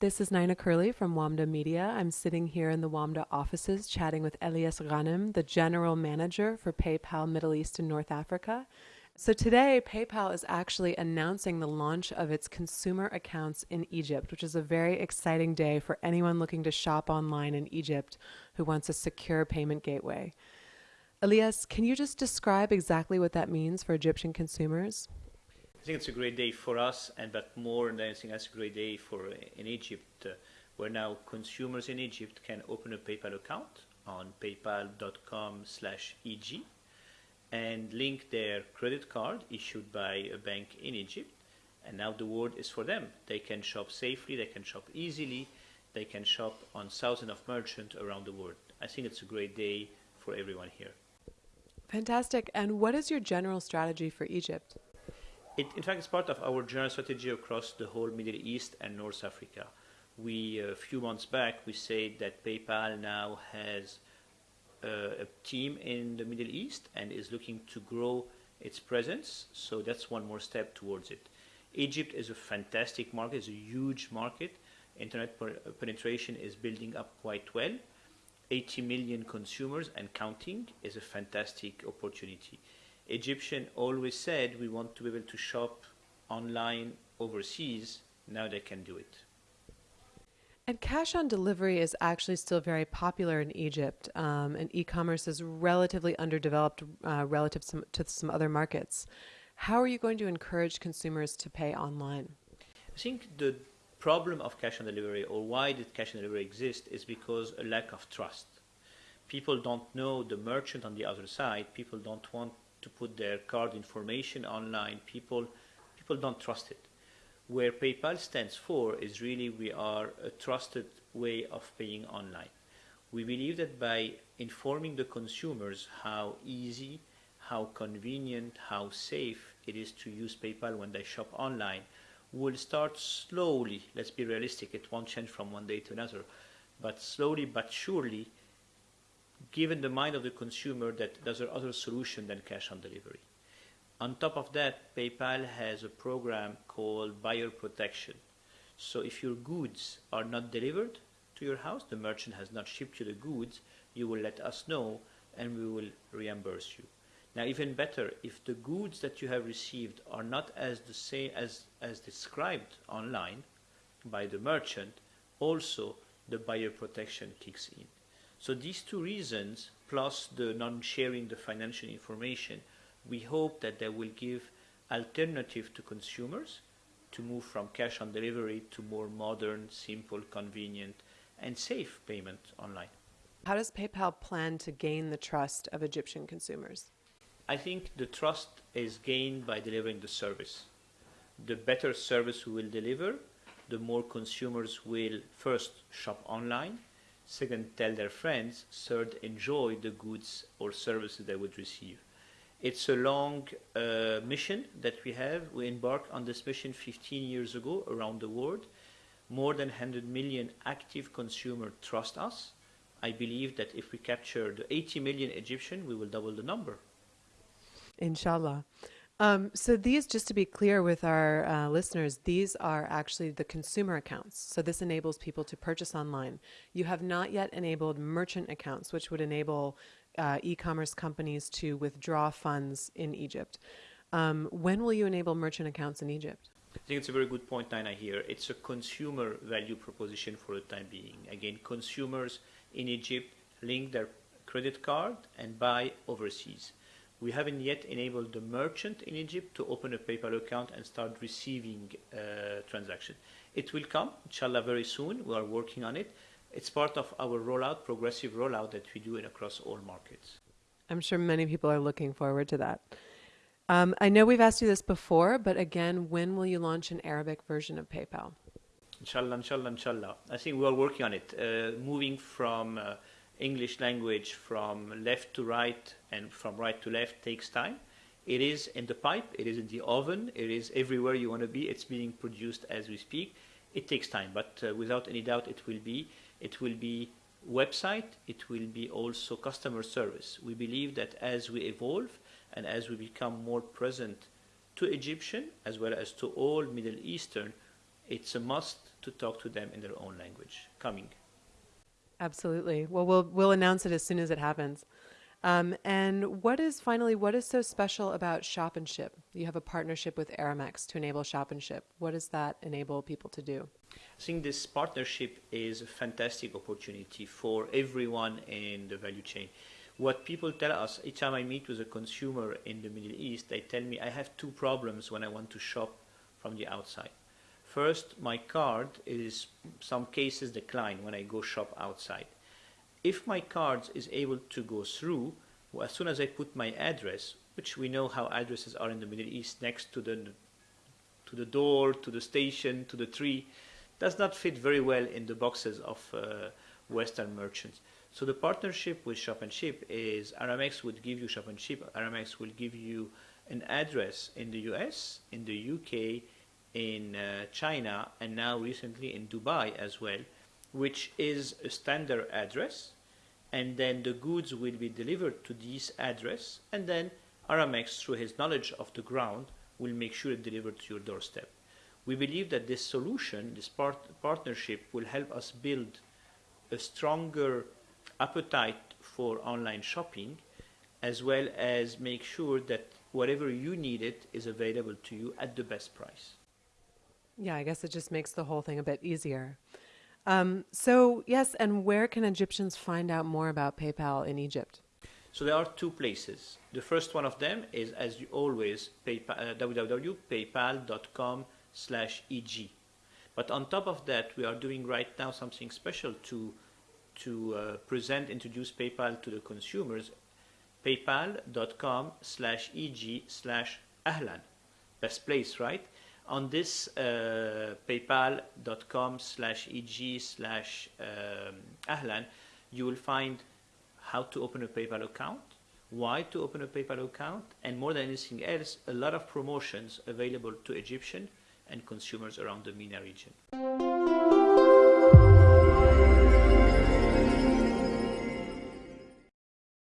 This is Nina Curley from WAMDA Media. I'm sitting here in the WAMDA offices chatting with Elias Ghanem, the general manager for PayPal Middle East and North Africa. So today, PayPal is actually announcing the launch of its consumer accounts in Egypt, which is a very exciting day for anyone looking to shop online in Egypt who wants a secure payment gateway. Elias, can you just describe exactly what that means for Egyptian consumers? I think it's a great day for us, and but more than anything, that's a great day for uh, in Egypt, uh, where now consumers in Egypt can open a PayPal account on paypal.com/eg and link their credit card issued by a bank in Egypt. And now the world is for them. They can shop safely, they can shop easily, they can shop on thousands of merchants around the world. I think it's a great day for everyone here. Fantastic. And what is your general strategy for Egypt? It, in fact, it's part of our general strategy across the whole Middle East and North Africa. We, a few months back, we said that PayPal now has uh, a team in the Middle East and is looking to grow its presence. So that's one more step towards it. Egypt is a fantastic market, it's a huge market. Internet penetration is building up quite well. 80 million consumers and counting is a fantastic opportunity. Egyptian always said we want to be able to shop online overseas. Now they can do it. And cash on delivery is actually still very popular in Egypt, um, and e commerce is relatively underdeveloped uh, relative to, to some other markets. How are you going to encourage consumers to pay online? I think the problem of cash on delivery, or why did cash on delivery exist, is because a lack of trust. People don't know the merchant on the other side. People don't want to put their card information online. People, people don't trust it. Where PayPal stands for is really we are a trusted way of paying online. We believe that by informing the consumers how easy, how convenient, how safe it is to use PayPal when they shop online, we'll start slowly, let's be realistic, it won't change from one day to another, but slowly but surely given the mind of the consumer that there's other solution than cash on delivery. On top of that, PayPal has a program called buyer protection. So if your goods are not delivered to your house, the merchant has not shipped you the goods, you will let us know and we will reimburse you. Now even better, if the goods that you have received are not as the same as, as described online by the merchant, also the buyer protection kicks in. So these two reasons, plus the non-sharing the financial information, we hope that they will give alternative to consumers to move from cash on delivery to more modern, simple, convenient, and safe payment online. How does PayPal plan to gain the trust of Egyptian consumers? I think the trust is gained by delivering the service. The better service we will deliver, the more consumers will first shop online, second tell their friends, third enjoy the goods or services they would receive. It's a long uh, mission that we have. We embarked on this mission 15 years ago around the world. More than 100 million active consumers trust us. I believe that if we capture the 80 million Egyptian, we will double the number. Inshallah. Um, so these, just to be clear with our uh, listeners, these are actually the consumer accounts. So this enables people to purchase online. You have not yet enabled merchant accounts, which would enable uh, e-commerce companies to withdraw funds in Egypt. Um, when will you enable merchant accounts in Egypt? I think it's a very good point, Nina, here. It's a consumer value proposition for the time being. Again, consumers in Egypt link their credit card and buy overseas we haven't yet enabled the merchant in Egypt to open a PayPal account and start receiving uh, transaction. It will come, inshallah, very soon. We are working on it. It's part of our rollout, progressive rollout that we do in across all markets. I'm sure many people are looking forward to that. Um, I know we've asked you this before, but again, when will you launch an Arabic version of PayPal? Inshallah, inshallah, inshallah. I think we are working on it. Uh, moving from uh, English language from left to right and from right to left takes time. It is in the pipe, it is in the oven, it is everywhere you want to be. It's being produced as we speak. It takes time, but uh, without any doubt, it will be. It will be website. It will be also customer service. We believe that as we evolve, and as we become more present to Egyptian as well as to all Middle Eastern, it's a must to talk to them in their own language. Coming. Absolutely. Well, we'll we'll announce it as soon as it happens. Um, and what is finally what is so special about Shop and Ship? You have a partnership with Aramex to enable Shop and Ship. What does that enable people to do? I think this partnership is a fantastic opportunity for everyone in the value chain. What people tell us each time I meet with a consumer in the Middle East, they tell me I have two problems when I want to shop from the outside. First, my card is some cases decline when I go shop outside. If my card is able to go through, well, as soon as I put my address, which we know how addresses are in the Middle East, next to the to the door, to the station, to the tree, does not fit very well in the boxes of uh, Western merchants. So the partnership with Shop and Ship is Aramex would give you Shop and Ship. Aramex will give you an address in the US, in the UK, in uh, China, and now recently in Dubai as well, which is a standard address. And then the goods will be delivered to this address, and then Aramex, through his knowledge of the ground, will make sure it delivered to your doorstep. We believe that this solution, this part- partnership, will help us build a stronger appetite for online shopping, as well as make sure that whatever you need it is available to you at the best price. Yeah, I guess it just makes the whole thing a bit easier. Um, so, yes, and where can Egyptians find out more about PayPal in Egypt? So there are two places. The first one of them is, as you always, uh, www.paypal.com slash EG. But on top of that, we are doing right now something special to, to uh, present, introduce PayPal to the consumers. PayPal.com slash EG slash Ahlan. Best place, right? On this uh, paypal.com slash eg slash um, ahlan you will find how to open a paypal account why to open a paypal account and more than anything else a lot of promotions available to egyptian and consumers around the MENA region